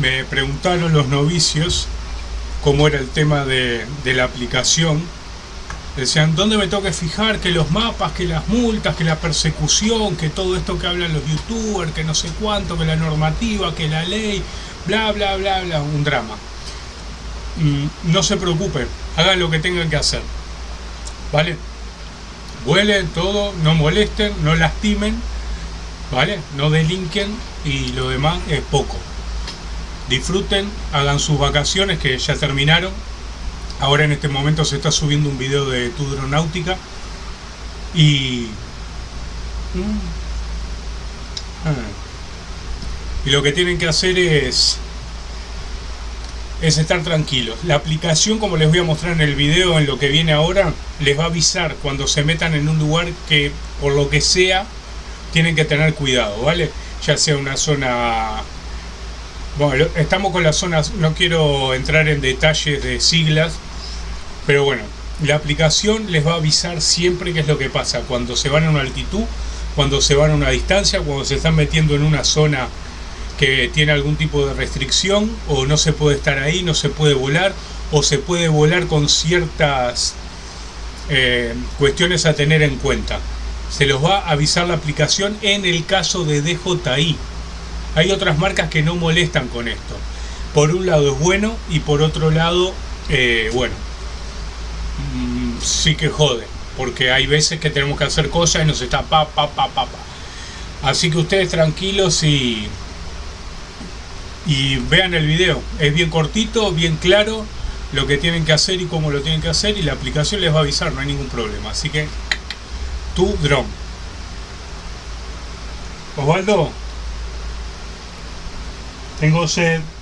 me preguntaron los novicios cómo era el tema de, la aplicación. Decían, ¿dónde me tengo que fijar? Que los mapas, que las multas, que la persecución, que todo esto que hablan los youtubers, que no sé cuánto, que la normativa, que la ley, bla, bla, bla, bla, un drama. Mm, no se preocupen, hagan lo que tengan que hacer. ¿Vale? Vuelen todo, no molesten, no lastimen, ¿vale? No delinquen y lo demás es poco. Disfruten, hagan sus vacaciones que ya terminaron. Ahora en este momento se está subiendo un video de Tudronáutica y... Mm, y lo que tienen que hacer es es estar tranquilos. La aplicación, como les voy a mostrar en el video, en lo que viene ahora, les va a avisar cuando se metan en un lugar que, por lo que sea, tienen que tener cuidado, ¿vale? Ya sea una zona... Bueno, estamos con las zonas, no quiero entrar en detalles de siglas, pero bueno, la aplicación les va a avisar siempre qué es lo que pasa, cuando se van a una altitud, cuando se van a una distancia, cuando se están metiendo en una zona que tiene algún tipo de restricción o no se puede estar ahí, no se puede volar o se puede volar con ciertas eh, cuestiones a tener en cuenta. Se los va a avisar la aplicación en el caso de DJI. Hay otras marcas que no molestan con esto. Por un lado es bueno y por otro lado, eh, bueno, mm, sí que jode. Porque hay veces que tenemos que hacer cosas y nos está pa, pa, pa, pa, pa. Así que ustedes tranquilos y y vean el video, es bien cortito, bien claro lo que tienen que hacer y cómo lo tienen que hacer y la aplicación les va a avisar, no hay ningún problema, así que tu drone Osvaldo tengo sed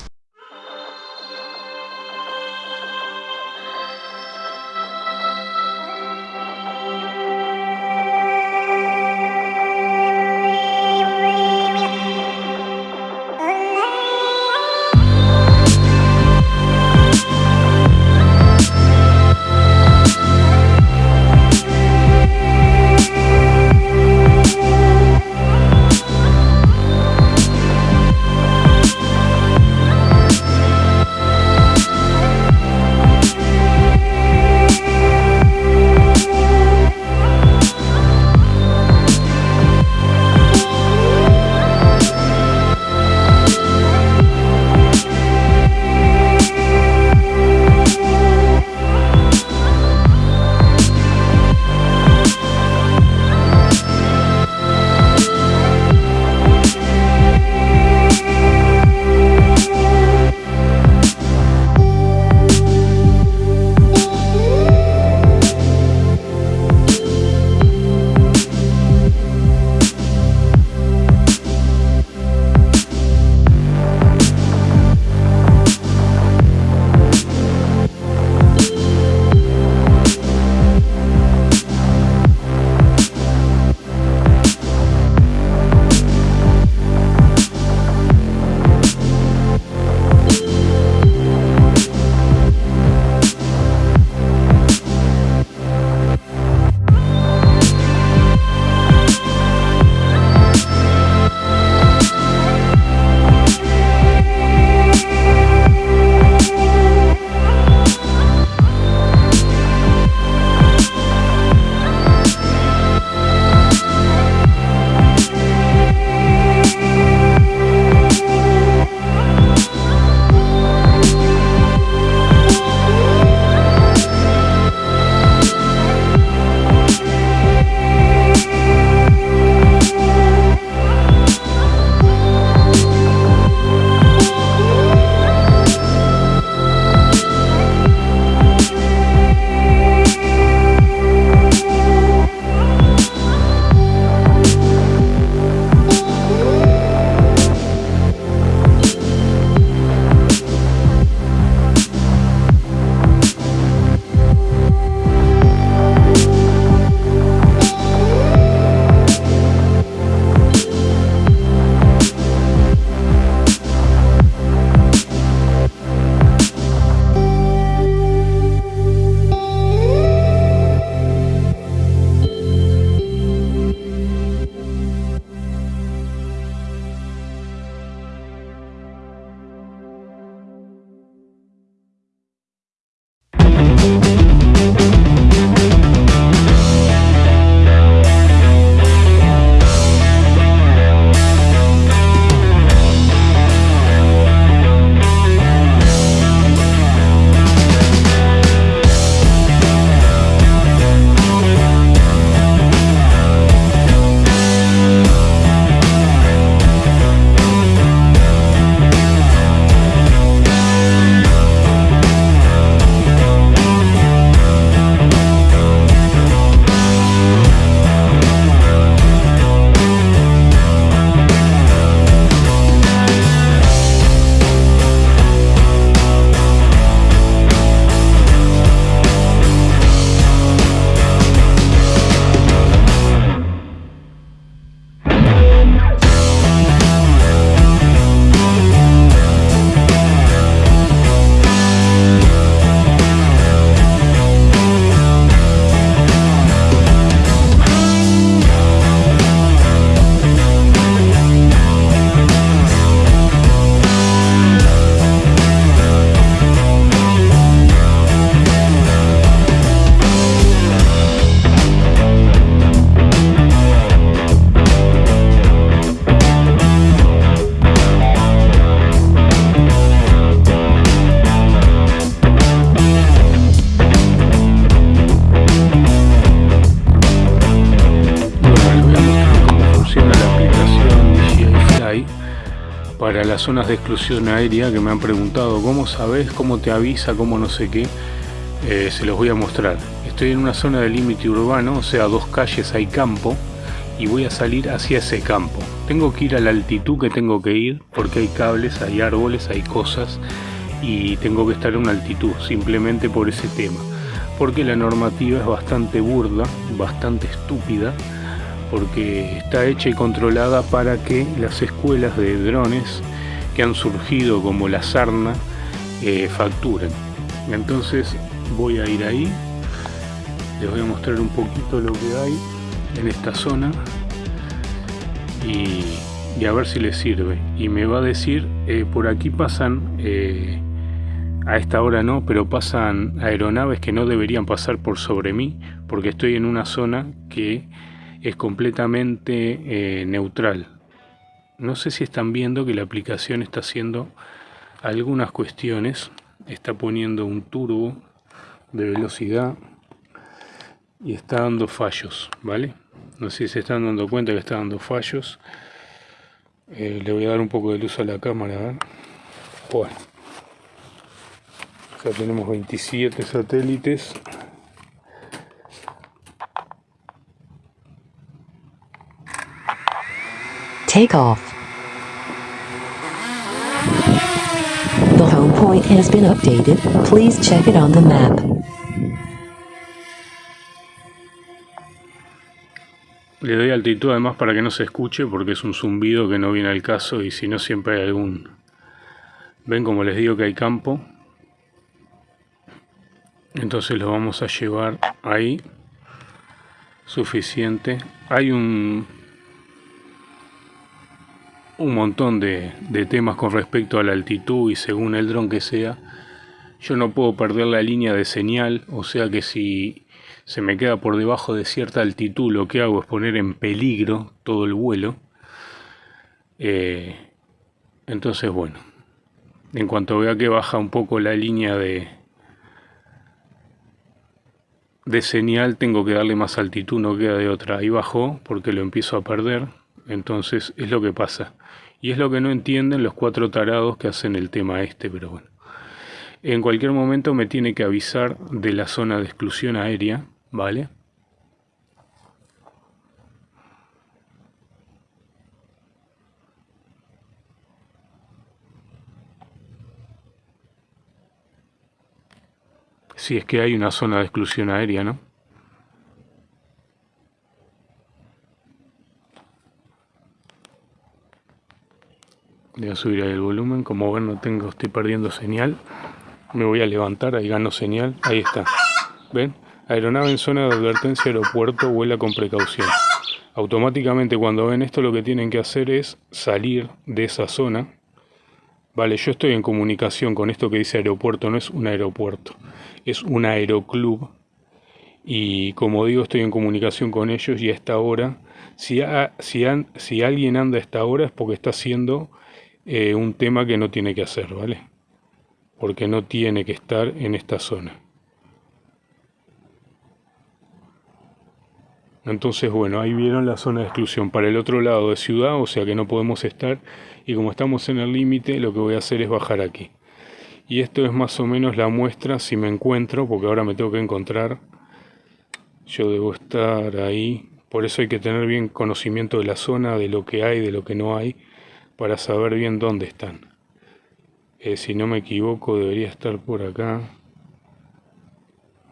zonas de exclusión aérea que me han preguntado cómo sabes, cómo te avisa, cómo no sé qué, eh, se los voy a mostrar. Estoy en una zona de límite urbano, o sea, dos calles hay campo y voy a salir hacia ese campo. Tengo que ir a la altitud que tengo que ir porque hay cables, hay árboles, hay cosas y tengo que estar a una altitud simplemente por ese tema. Porque la normativa es bastante burda, bastante estúpida porque está hecha y controlada para que las escuelas de drones que han surgido como la sarna eh, facturen. Entonces voy a ir ahí, les voy a mostrar un poquito lo que hay en esta zona y, a ver si les sirve. Y me va a decir, eh, por aquí pasan, eh, a esta hora no, pero pasan aeronaves que no deberían pasar por sobre mí porque estoy en una zona que es completamente eh, neutral. No sé si están viendo que la aplicación está haciendo algunas cuestiones. Está poniendo un turbo de velocidad y está dando fallos, ¿vale? No sé si se están dando cuenta que está dando fallos. Eh, le voy a dar un poco de luz a la cámara. Bueno. Ya tenemos 27 satélites Take off. The home point has been updated. Please check it on the map. Le doy altitud además para que no se escuche porque es un zumbido que no viene al caso y si no siempre hay algún... Ven como les digo que hay campo. Entonces lo vamos a llevar ahí. Suficiente. Hay un un montón de, temas con respecto a la altitud y según el dron que sea. Yo no puedo perder la línea de señal, o sea que si se me queda por debajo de cierta altitud, lo que hago es poner en peligro todo el vuelo. Eh, entonces, bueno, en cuanto vea que baja un poco la línea de, de señal, tengo que darle más altitud, no queda de otra. Ahí bajó porque lo empiezo a perder. Entonces es lo que pasa. Y es lo que no entienden los cuatro tarados que hacen el tema este, pero bueno. En cualquier momento me tiene que avisar de la zona de exclusión aérea, ¿vale? Si es que hay una zona de exclusión aérea, ¿no? Voy a subir el volumen como ven no tengo estoy perdiendo señal. Me voy a levantar ahí gano señal ahí está. Ven aeronave en zona de advertencia aeropuerto vuela con precaución. Automáticamente cuando ven esto lo que tienen que hacer es salir de esa zona. Vale yo estoy en comunicación con esto que dice aeropuerto no es un aeropuerto es un aeroclub. Y como digo estoy en comunicación con ellos y a esta hora si, si, si alguien anda a esta hora es porque está haciendo eh, un tema que no tiene que hacer, ¿vale? Porque no tiene que estar en esta zona. Entonces, bueno, ahí vieron la zona de exclusión para el otro lado de ciudad, o sea que no podemos estar. Y como estamos en el límite, lo que voy a hacer es bajar aquí. Y esto es más o menos la muestra si me encuentro, porque ahora me tengo que encontrar. Yo debo estar ahí. Por eso hay que tener bien conocimiento de la zona, de lo que hay, de lo que no hay para saber bien dónde están. Eh, si no me equivoco debería estar por acá.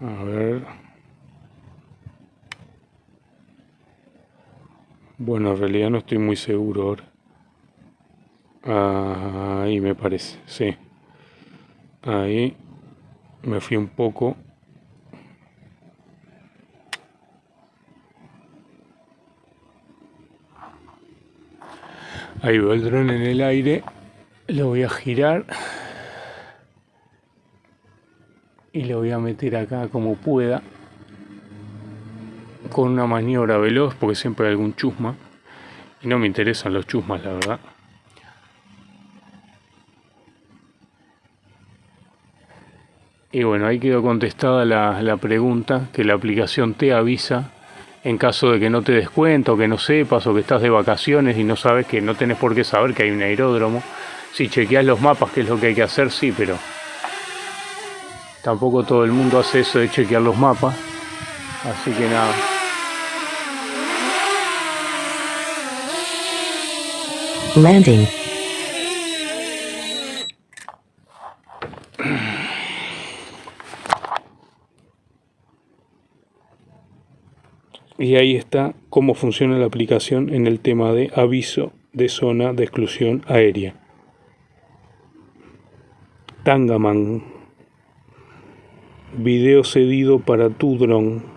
A ver. Bueno, en realidad no estoy muy seguro ahora. ahí me parece, sí. Ahí me fui un poco Ahí veo el dron en el aire. Lo voy a girar. Y lo voy a meter acá como pueda. Con una maniobra veloz, porque siempre hay algún chusma. Y no me interesan los chusmas, la verdad. Y bueno, ahí quedó contestada la pregunta, que la aplicación te avisa en caso de que no te des cuenta o que no sepas o que estás de vacaciones y no sabes que no tenés por qué saber que hay un aeródromo, Si chequeas los mapas, que es lo que hay que hacer, sí, pero tampoco todo el mundo hace eso de chequear los mapas. Así que nada. Landing. Y ahí está cómo funciona la aplicación en el tema de aviso de zona de exclusión aérea. Tangaman. Video cedido para tu dron.